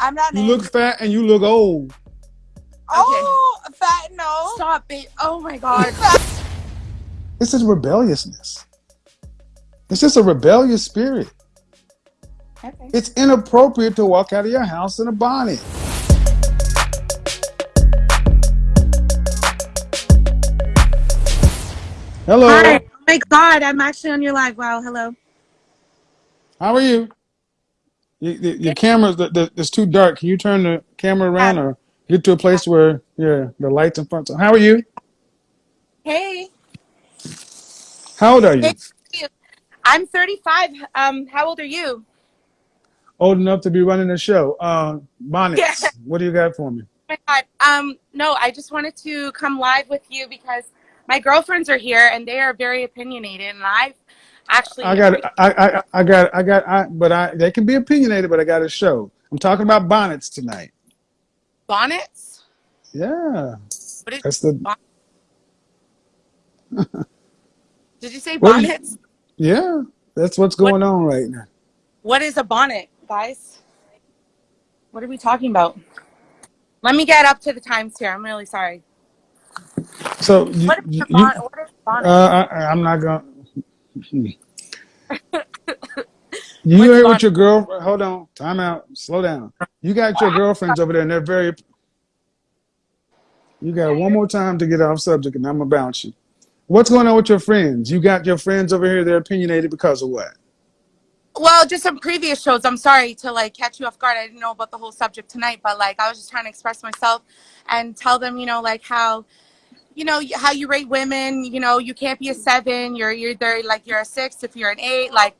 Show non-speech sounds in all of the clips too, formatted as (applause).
I'm not. You angry. look fat and you look old. Oh, fat no. Stop it. Oh my god. (laughs) This is rebelliousness. It's just a rebellious spirit. Okay. It's inappropriate to walk out of your house in a bonnet. Hello. Hi. Oh my god, I'm actually on your live. Wow, hello. How are you? You- the- Your camera's the, the, it's too dark. Can you turn the camera around or get to a place where yeah the lights in front? How are you? Hey. How old are you? I'm 35. Um, how old are you? Old enough to be running a show. Uh, bonnets. Yeah. (laughs) What do you got for me? Oh my god. Um, no, I just wanted to come live with you because my girlfriends are here and they are very opinionated and I've actually I got, I, I, I got, I got, I, but I, they can be opinionated, but I got a show. I'm talking about bonnets tonight. bonnets. Yeah, What is that's the, (laughs) did you say What bonnets? yeah, that's what's What- going on right now. What is a bonnet, guys? What are we talking about? Let me get up to the times here. I'm really sorry. So you, What is you, bonnet? What is bonnet? uh, I, I'm not gonna. (laughs) You here with your girl? Hold on, time out, slow down. You got your girlfriends over there, and they're very. You got one more time to get off subject, and I'm gonna bounce you. What's going on with your friends? You got your friends over here. They're opinionated because of what? Well, just some previous shows. I'm sorry to like catch you off guard. I didn't know about the whole subject tonight, but like I was just trying to express myself and tell them, you know, like how, you know, how you rate women. You know, you can't be a seven. You're you're either like you're a six if you're an eight. Like,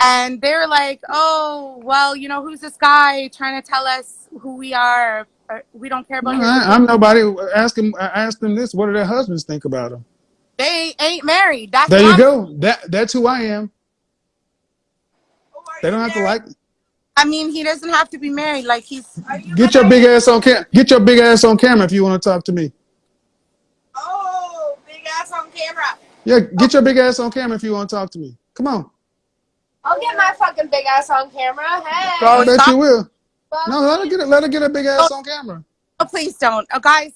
and they're like, oh, well, you know, who's this guy trying to tell us who we are? Uh, we don't care about your. I, I'm nobody. Uh, ask them. Uh, ask them this. What do their husbands think about them? They ain't married. That's There you I'm- go. That that's who I am. Oh, They don't have to married? like. I mean, he doesn't have to be married. Like he's. You Get your big ass on cam. Get your big ass on camera if you want to talk to me. Oh, big ass on camera. Yeah, get your big ass on camera if you want to talk to me. Come on. I'll get my fucking big ass on camera. Hey. Bro, I bet stop. you will. Fuck No, let her get it. Let her get a big ass oh. on camera. Oh, please don't. Oh, guys.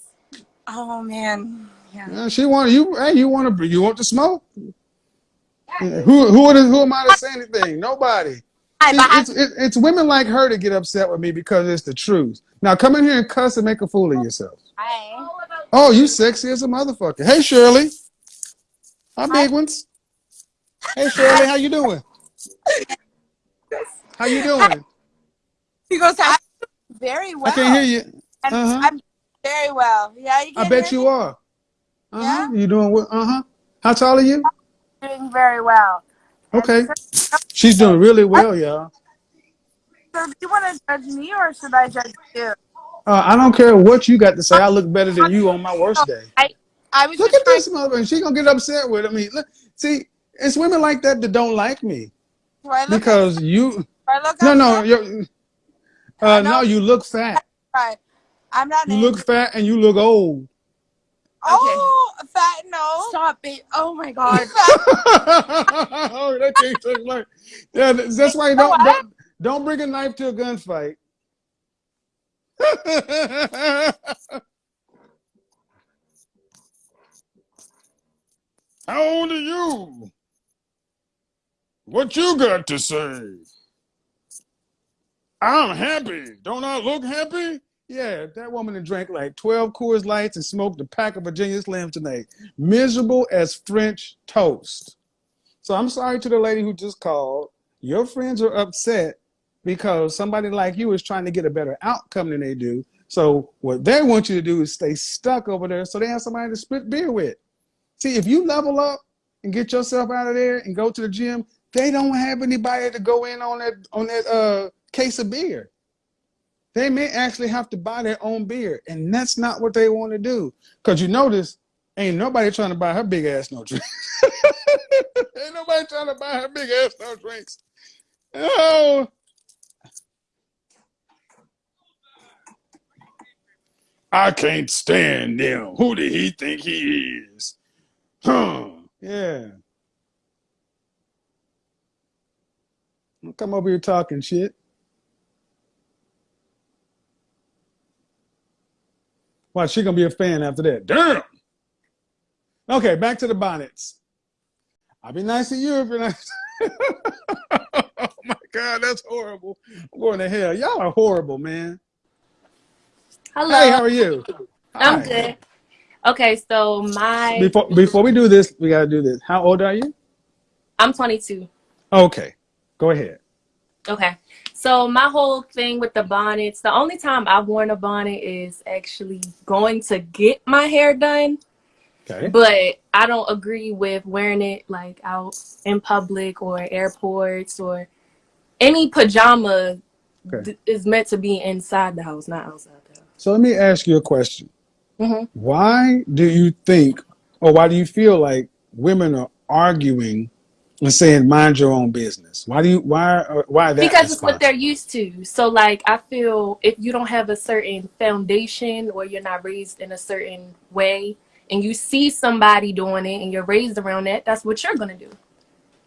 Oh man. Yeah. Yeah, she want you. Hey, you want to? You want to smoke? Yeah, Who who is, who am I to say anything? Nobody. Hi, See, it's, it, it's women like her to get upset with me because it's the truth. Now come in here and cuss and make a fool of yourself. Hi. Oh, you sexy as a motherfucker. Hey Shirley. Hi, big ones. Hey Shirley, how you doing? How you doing? He goes, "I- Very well. I can't hear you. Uh-huh. I'm very well. Yeah, you I bet you me? are. Uh huh. You doing what? Uh huh. How tall are you? doing very well. Okay. She's doing really well, y'all. so do you want to judge me or should I judge you? Uh, I don't care what you got to say. I look better than you on my worst day. I was Look just at this mother. and She gonna get upset with me. Look, see, it's women like that that don't like me Do I look because you. do I look No, no, you're, uh, no, you look fat. Right. I'm not You angry. look fat and you look old. Oh, fat no. stop it. Oh my (laughs) god. (laughs) oh, that thing took like, yeah, that's why you don't, what? don't don't bring a knife to a gunfight. (laughs) How old are you? What you got to say? I'm happy. Don't I look happy? Yeah, that woman drank like 12 Coors Lights and smoked a pack of Virginia Slims tonight. Miserable as French toast. So I'm sorry to the lady who just called. Your friends are upset because somebody like you is trying to get a better outcome than they do. So what they want you to do is stay stuck over there so they have somebody to split beer with. See, if you level up and get yourself out of there and go to the gym, they don't have anybody to go in on that on that uh case of beer. They may actually have to buy their own beer, and that's not what they want to do. Cause you notice, ain't nobody trying to buy her big ass no drinks. (laughs) ain't nobody trying to buy her big ass no drinks. Oh. I can't stand them. Who did he think he is? Huh. Yeah. Don't come over here talking shit. Why she gonna be a fan after that. Damn. Okay, back to the bonnets. I'll be nice to you if you're nice. (laughs) oh my God, that's horrible. I'm going to hell. Y'all are horrible, man. Hello. Hey, how are you? I'm Hi. good. Okay, so my Before before we do this, we gotta do this. How old are you? I'm 22. Okay, go ahead. Okay. So my whole thing with the bonnets, the only time I've worn a bonnet is actually going to get my hair done, Okay. but I don't agree with wearing it like out in public or airports or any pajama Okay. d- is meant to be inside the house, not outside the house. So let me ask you a question. Hmm Why do you think, or why do you feel like women are arguing and saying "mind your own business"? Why do you why uh, why that? because it's what they're used to. So like I feel if you don't have a certain foundation or you're not raised in a certain way and you see somebody doing it and you're raised around that, that's what you're gonna do.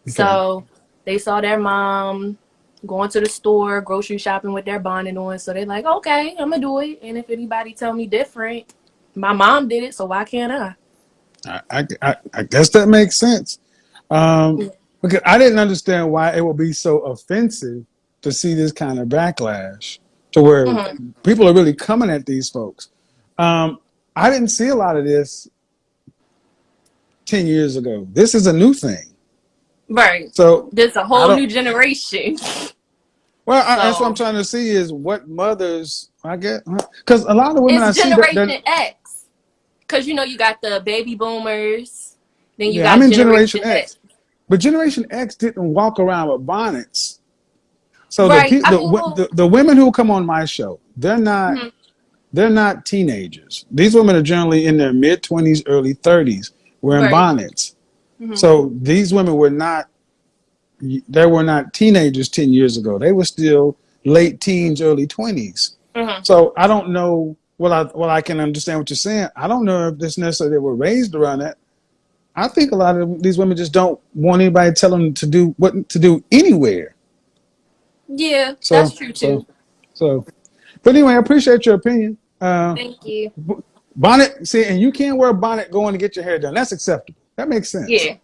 Okay. So they saw their mom going to the store, grocery shopping with their bonnet on, so they're like, Okay, I'm gonna do it. And if anybody tell me different, my mom did it, so why can't I? I, I, I, guess that makes sense. Um, because I didn't understand why it would be so offensive to see this kind of backlash to where Mhm. people are really coming at these folks. Um, I didn't see a lot of this 10 years ago. This is a new thing. Right. So, There's a whole new generation. (laughs) well, I, that's what I'm trying to see is what mothers, I get, because a lot of the women it's I see that X. Because you know you got the baby boomers, then you Yeah, got I'm in Generation, Generation X. X. But Generation X didn't walk around with bonnets. So Right, the, the, mean, the the women who come on my show, they're not Mhm. they're not teenagers. These women are generally in their mid twenties, early thirties, wearing Right. bonnets. Mhm. So these women were not they were not teenagers ten years ago. They were still late teens, early twenties. Mhm. So I don't know. Well, I well I can understand what you're saying. I don't know if this necessarily they were raised around that. I think a lot of these women just don't want anybody to tell them to do what to do anywhere. Yeah, So that's true too. so. But anyway, I appreciate your opinion. Uh, Thank you. bonnet, see, and you can't wear a bonnet going to get your hair done. That's acceptable. That makes sense. Yeah.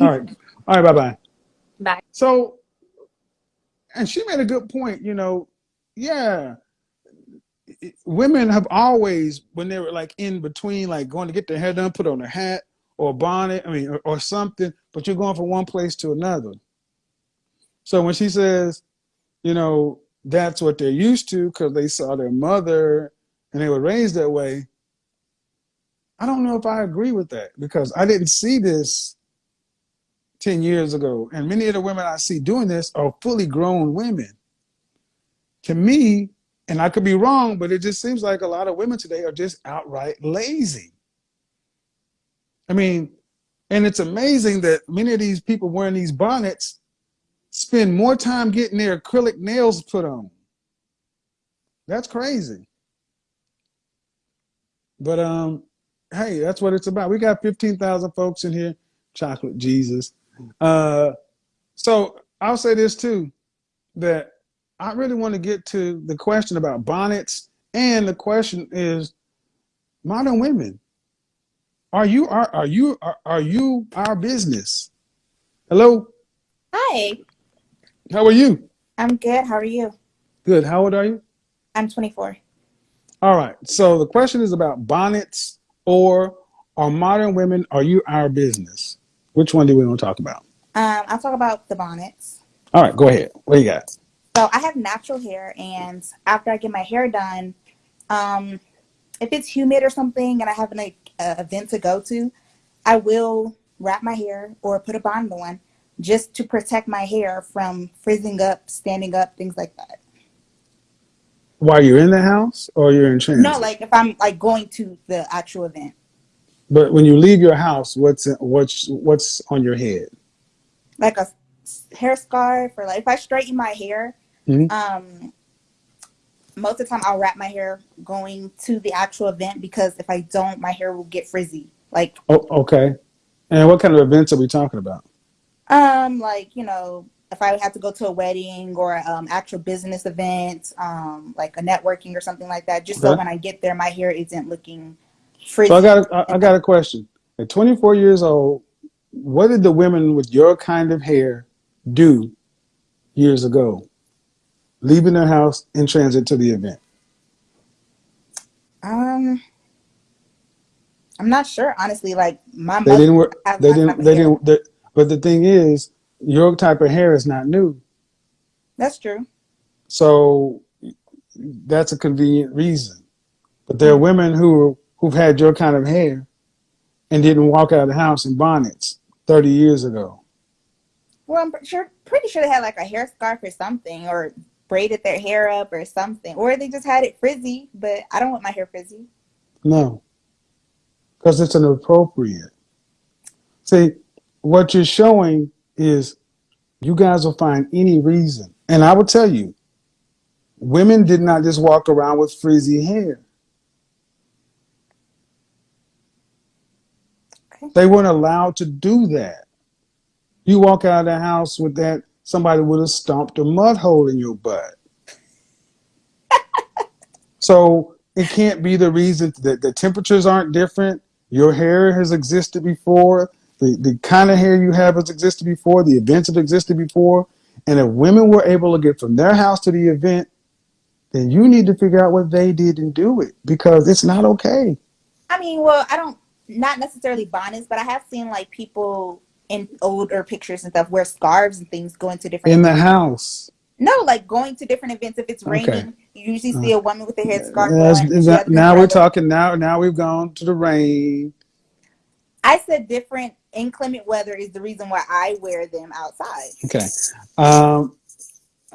All right. All right. Bye bye. Bye. So, and she made a good point. You know, yeah, women have always, when they were like in between, like going to get their hair done, put on a hat or a bonnet, I mean, or, or something, but you're going from one place to another. So when she says, you know, that's what they're used to because they saw their mother and they were raised that way, I don't know if I agree with that because I didn't see this 10 years ago. And many of the women I see doing this are fully grown women. To me, and I could be wrong, but it just seems like a lot of women today are just outright lazy. I mean, and it's amazing that many of these people wearing these bonnets spend more time getting their acrylic nails put on. That's crazy. But um, hey, that's what it's about. We got 15,000 folks in here. Chocolate Jesus. Uh, so I'll say this too, that I really want to get to the question about bonnets, and the question is, modern women, are you are are you are, are you our business? Hello, Hi, how are you? I'm good. How are you? Good. How old are you? I'm 24. All right. So the question is about bonnets or are modern women, are you our business? Which one do we want to talk about? Um, I'll talk about the bonnets. All right, go ahead. What do you got? So I have natural hair, and after I get my hair done, um, if it's humid or something, and I have an like, uh, event to go to, I will wrap my hair or put a bonnet on just to protect my hair from frizzing up, standing up, things like that. While you're in the house or you're in transit? No, like if I'm like going to the actual event, But when you leave your house, what's what's what's on your head? like a hair scarf or like if I straighten my hair, Mhm. um, most of the time I'll wrap my hair going to the actual event because if I don't, my hair will get frizzy. Like, Oh, okay. And what kind of events are we talking about? um, like you know, if I have to go to a wedding or um actual business event, um like a networking or something like that, just so when I get there, my hair isn't looking frizzy. So I got a, I- I got a question. At 24 years old, what did the women with your kind of hair do years ago, leaving their house in transit to the event? Um, I'm not sure, honestly. Like my They didn't work. They didn't. They hair. didn't. They, but the thing is, your type of hair is not new. That's true. So that's a convenient reason. But there are women who who've had your kind of hair and didn't walk out of the house in bonnets 30 years ago. Well, I'm sure, pretty sure they had like a hair scarf or something, or braided their hair up or something, or they just had it frizzy. But I don't want my hair frizzy. No, because it's inappropriate. See, what you're showing is you guys will find any reason. And I will tell you, women did not just walk around with frizzy hair. Okay. They weren't allowed to do that. You walk out of the house with that, somebody would have stomped a mud hole in your butt. (laughs) so it can't be the reason that the temperatures aren't different. Your hair has existed before. The, the kind of hair you have has existed before. The events have existed before. And if women were able to get from their house to the event, then you need to figure out what they did and do it because it's not okay. I mean, well, I don't not necessarily bonnets, but I have seen like people in older pictures and stuff wear scarves and things going to different. In the house. no, like going to different events. If it's Okay. raining, you usually see a woman with a head scarf. Yes, on, is she that- now we're talking now now we've gone to the rain. I said different inclement weather is the reason why I wear them outside. Okay. Um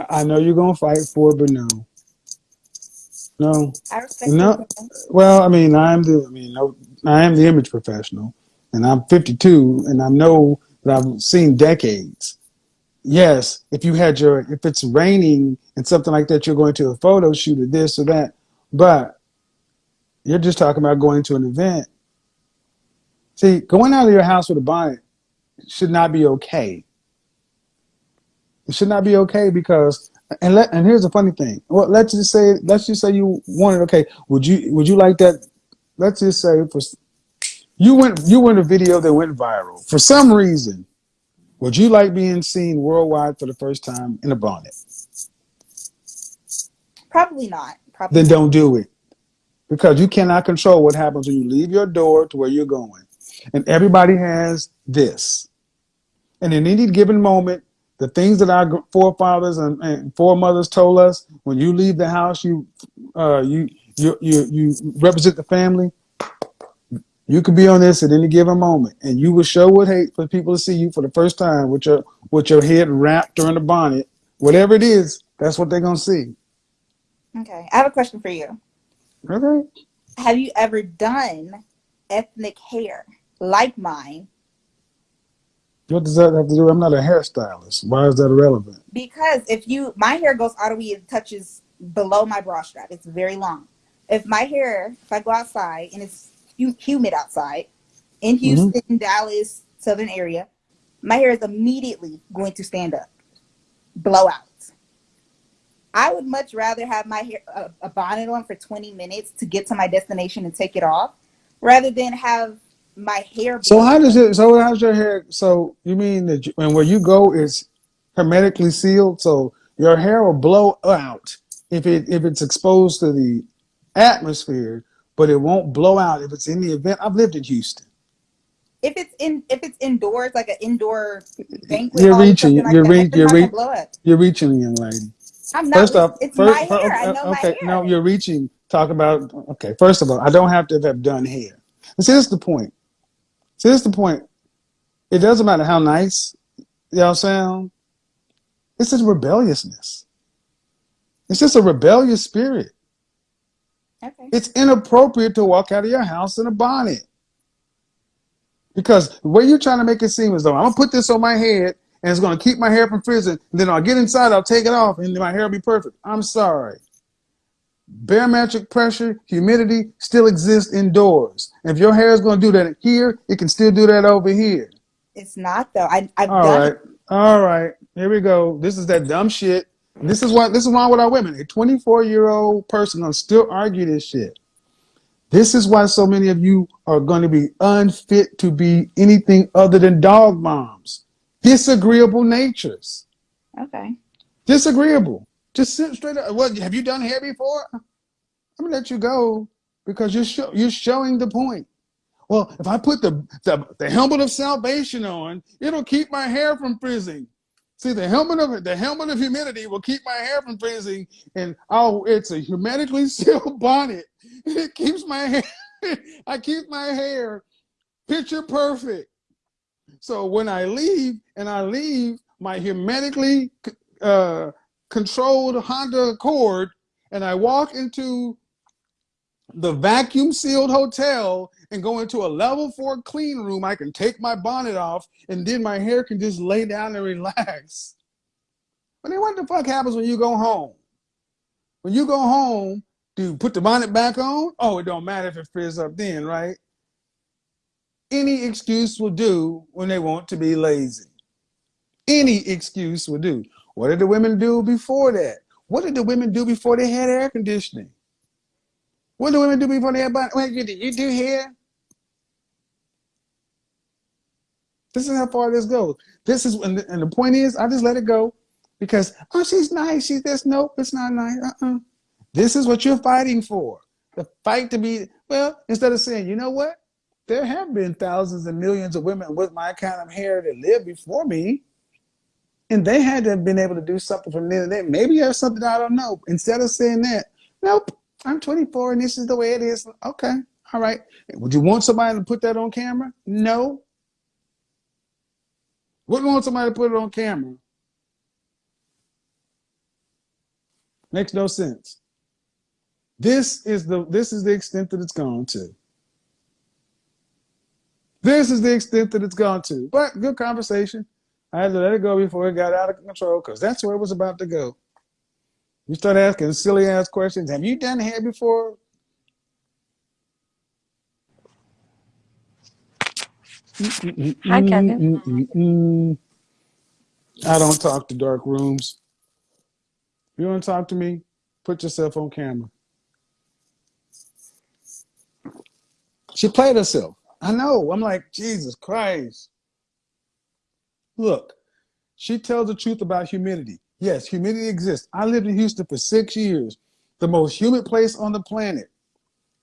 I know you're gonna fight for it, but no. No. I respect No. opinion. Well, I mean I'm the I mean no I am the image professional and I'm 52 and I know that I've seen decades. Yes, if you had your if it's raining and something like that, you're going to a photo shoot or this or that, but you're just talking about going to an event. See, going out of your house with a bonnet should not be okay. It should not be okay because and let and here's the funny thing. Well, let's just say let's just say you wanted okay. Would you would you like that? Let's just say for you went you went a video that went viral for some reason. Would you like being seen worldwide for the first time in a bonnet? Probably not. Probably Then don't do it because you cannot control what happens when you leave your door to where you're going. And everybody has this. And in any given moment, the things that our forefathers and, and foremothers told us, when you leave the house, you uh, you you you you represent the family. You could be on this at any given moment, and you would show would hate for people to see you for the first time with your with your head wrapped or in a bonnet, whatever it is. That's what they're gonna see. Okay, I have a question for you. Okay. Have you ever done ethnic hair like mine? What does that have to do? I'm not a hairstylist. Why is that irrelevant? Because if you, my hair goes all the way, it touches below my bra strap. It's very long. If my hair, if I go outside and it's hu- humid outside in Houston, mm-hmm. Dallas, southern area, my hair is immediately going to stand up, blow out. I would much rather have my hair a, a bonnet on for 20 minutes to get to my destination and take it off, rather than have my hair. So how does it? So how's your hair? So you mean that you, and where you go is hermetically sealed, so your hair will blow out if it if it's exposed to the atmosphere, but it won't blow out if it's in the event. I've lived in Houston. if it's in if it's indoors, like an indoor banquet, You're reaching, like you're that, re- you're re-. You're reaching, young lady. I'm not. First off, it's first, my oh, hair. I know oh, okay, my hair. no, you're reaching. Talk about okay. First of all, I don't have to have done hair. And see, this is the point. See, this is the point. It doesn't matter how nice y'all sound. It's just rebelliousness. It's just a rebellious spirit. Okay. It's inappropriate to walk out of your house in a bonnet. Because the way you're trying to make it seem as though I'm gonna put this on my head and it's gonna keep my hair from frizzing, and then I'll get inside, I'll take it off, and then my hair will be perfect. I'm sorry. Barometric pressure, humidity still exists indoors. If your hair is gonna do that here, it can still do that over here. It's not though. I I've All done right. All right. Here we go. This is that dumb shit. This is why this is why with our women. A 24 year old person will still argue this shit. This is why so many of you are going to be unfit to be anything other than dog moms. Disagreeable natures. Okay. Disagreeable. Just sit straight up. What have you done hair before? I'm gonna let you go because you're show, you're showing the point. Well, if I put the, the the helmet of salvation on, it'll keep my hair from freezing. See, the helmet of the helmet of humidity will keep my hair from freezing, and oh, it's a hermetically (laughs) sealed bonnet. It keeps my hair. (laughs) I keep my hair picture perfect. So when I leave, and I leave my hermetically uh, controlled Honda Accord, and I walk into the vacuum sealed hotel and go into a level four clean room, I can take my bonnet off and then my hair can just lay down and relax. But then what the fuck happens when you go home? When you go home, do you put the bonnet back on? Oh, it don't matter if it frizz up then, right? Any excuse will do when they want to be lazy. Any excuse will do. What did the women do before that? What did the women do before they had air conditioning? What do women do before they have bonnet? Wait, you, you do here? This is how far this goes. This is, and the, and the point is, I just let it go because, oh, she's nice. She's this. Nope, it's not nice. Uh-uh. This is what you're fighting for. The fight to be, well, instead of saying, you know what? There have been thousands and millions of women with my kind of hair that lived before me. And they had to have been able to do something from then. Maybe there's something I don't know. Instead of saying that, nope, I'm 24 and this is the way it is. Okay, all right. Would you want somebody to put that on camera? No. Wouldn't want somebody to put it on camera. Makes no sense. This is the this is the extent that it's gone to. This is the extent that it's gone to. But good conversation. I had to let it go before it got out of control because that's where it was about to go. You start asking silly ass questions. Have you done hair before? Hi, Kevin. I don't talk to dark rooms. You want to talk to me? Put yourself on camera. She played herself. I know. I'm like, Jesus Christ. Look, she tells the truth about humidity. Yes, humidity exists. I lived in Houston for six years, the most humid place on the planet.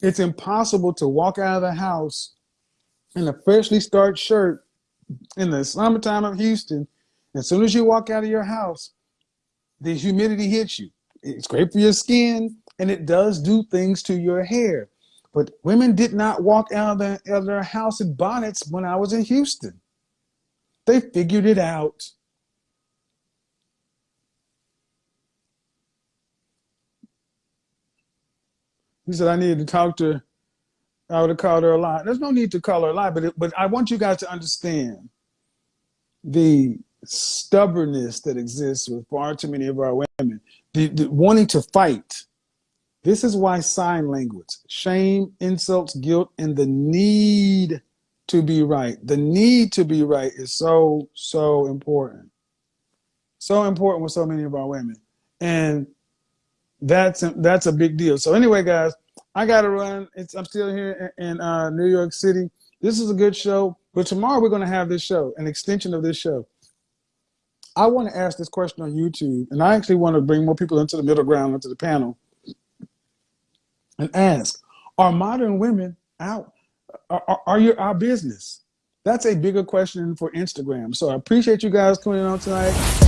It's impossible to walk out of the house in a freshly starched shirt in the summertime of Houston. As soon as you walk out of your house, the humidity hits you. It's great for your skin and it does do things to your hair. But women did not walk out of, the, out of their house in bonnets when I was in Houston. They figured it out. He said I needed to talk to. I would have called her a lie. There's no need to call her a lie, but it, but I want you guys to understand the stubbornness that exists with far too many of our women, the, the wanting to fight. This is why sign language, shame, insults, guilt, and the need to be right. The need to be right is so, so important. So important with so many of our women. And that's that's a big deal. So anyway, guys, I got to run. It's, I'm still here in, in uh, New York City. This is a good show, but tomorrow we're to have this show, an extension of this show. I want to ask this question on YouTube, and I actually want to bring more people into the middle ground, into the panel, and ask: Are modern women out? Are, are you our business? That's a bigger question for Instagram. So I appreciate you guys coming on tonight.